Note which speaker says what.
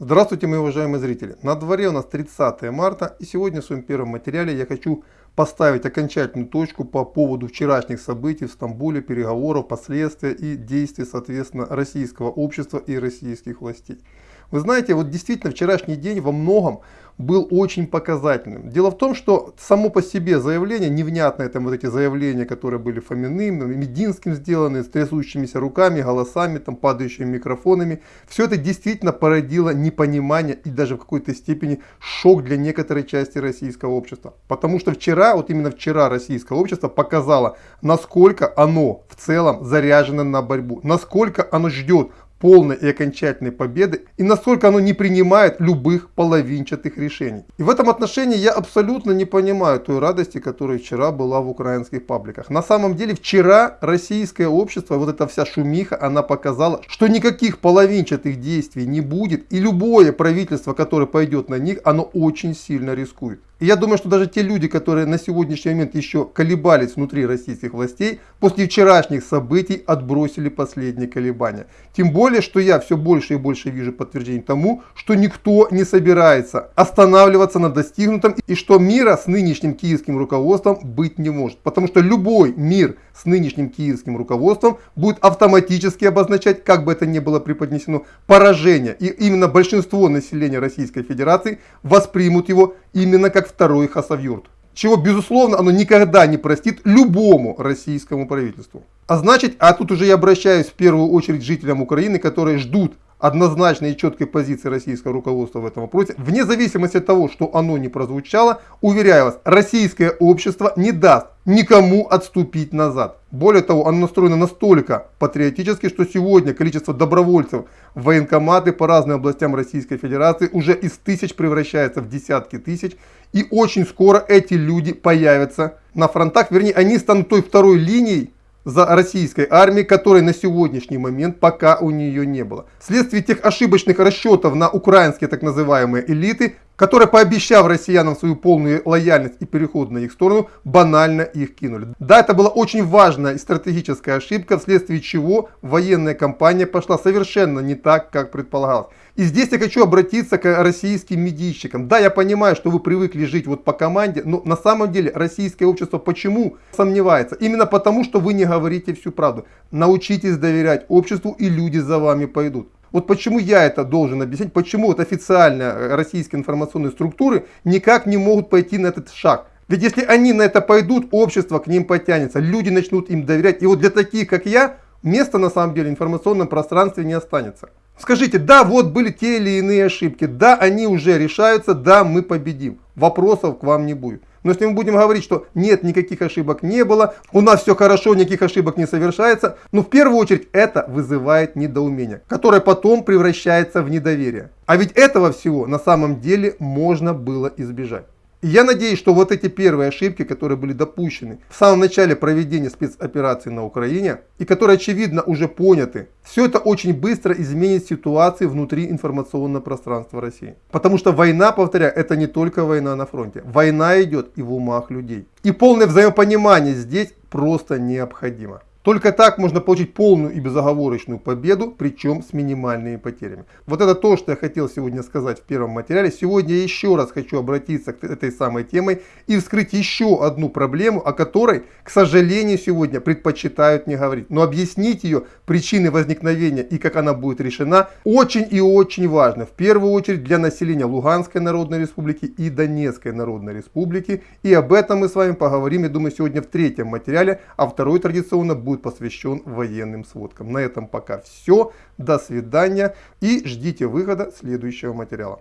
Speaker 1: Здравствуйте, мои уважаемые зрители! На дворе у нас 30 марта и сегодня в своем первом материале я хочу поставить окончательную точку по поводу вчерашних событий в Стамбуле, переговоров, последствия и действий, соответственно, российского общества и российских властей. Вы знаете, вот действительно вчерашний день во многом был очень показательным. Дело в том, что само по себе заявление, невнятное там вот эти заявления, которые были Фоминым, Мединским сделаны, с трясущимися руками, голосами, там падающими микрофонами, все это действительно породило непонимание и даже в какой-то степени шок для некоторой части российского общества. Потому что вчера, вот именно вчера российское общество показало, насколько оно в целом заряжено на борьбу, насколько оно ждет полной и окончательной победы и насколько оно не принимает любых половинчатых решений. И в этом отношении я абсолютно не понимаю той радости, которая вчера была в украинских пабликах. На самом деле вчера российское общество, вот эта вся шумиха, она показала, что никаких половинчатых действий не будет и любое правительство, которое пойдет на них, оно очень сильно рискует. И я думаю, что даже те люди, которые на сегодняшний момент еще колебались внутри российских властей, после вчерашних событий отбросили последние колебания. Тем более, что я все больше и больше вижу подтверждений тому, что никто не собирается останавливаться на достигнутом и что мира с нынешним киевским руководством быть не может. Потому что любой мир с нынешним киевским руководством будет автоматически обозначать, как бы это ни было преподнесено, поражение. И именно большинство населения Российской Федерации воспримут его именно как второй Хасавюрт. Чего, безусловно, оно никогда не простит любому российскому правительству. А значит, а тут уже я обращаюсь в первую очередь жителям Украины, которые ждут однозначной и четкой позиции российского руководства в этом вопросе, вне зависимости от того, что оно не прозвучало, уверяю вас, российское общество не даст никому отступить назад. Более того, оно настроено настолько патриотически, что сегодня количество добровольцев в военкоматы по разным областям Российской Федерации уже из тысяч превращается в десятки тысяч. И очень скоро эти люди появятся на фронтах, вернее, они станут той второй линией, за российской армией, которой на сегодняшний момент пока у нее не было. Вследствие тех ошибочных расчетов на украинские так называемые элиты, которые, пообещав россиянам свою полную лояльность и переход на их сторону, банально их кинули. Да, это была очень важная и стратегическая ошибка, вследствие чего военная кампания пошла совершенно не так, как предполагалось. И здесь я хочу обратиться к российским медийщикам. Да, я понимаю, что вы привыкли жить вот по команде, но на самом деле российское общество почему сомневается? Именно потому, что вы не говорите всю правду. Научитесь доверять обществу и люди за вами пойдут. Вот почему я это должен объяснить, почему вот официально российские информационные структуры никак не могут пойти на этот шаг. Ведь если они на это пойдут, общество к ним потянется, люди начнут им доверять. И вот для таких, как я, места на самом деле в информационном пространстве не останется. Скажите, да, вот были те или иные ошибки, да, они уже решаются, да, мы победим. Вопросов к вам не будет. Но если мы будем говорить, что нет, никаких ошибок не было, у нас все хорошо, никаких ошибок не совершается, ну в первую очередь это вызывает недоумение, которое потом превращается в недоверие. А ведь этого всего на самом деле можно было избежать. Я надеюсь, что вот эти первые ошибки, которые были допущены в самом начале проведения спецоперации на Украине, и которые очевидно уже поняты, все это очень быстро изменит ситуацию внутри информационного пространства России. Потому что война, повторяю, это не только война на фронте. Война идет и в умах людей. И полное взаимопонимание здесь просто необходимо. Только так можно получить полную и безоговорочную победу, причем с минимальными потерями. Вот это то, что я хотел сегодня сказать в первом материале. Сегодня я еще раз хочу обратиться к этой самой темой и вскрыть еще одну проблему, о которой, к сожалению, сегодня предпочитают не говорить. Но объяснить ее причины возникновения и как она будет решена очень и очень важно. В первую очередь для населения Луганской Народной Республики и Донецкой Народной Республики. И об этом мы с вами поговорим, я думаю, сегодня в третьем материале, а второй традиционно будет будет посвящен военным сводкам. На этом пока все. До свидания и ждите выхода следующего материала.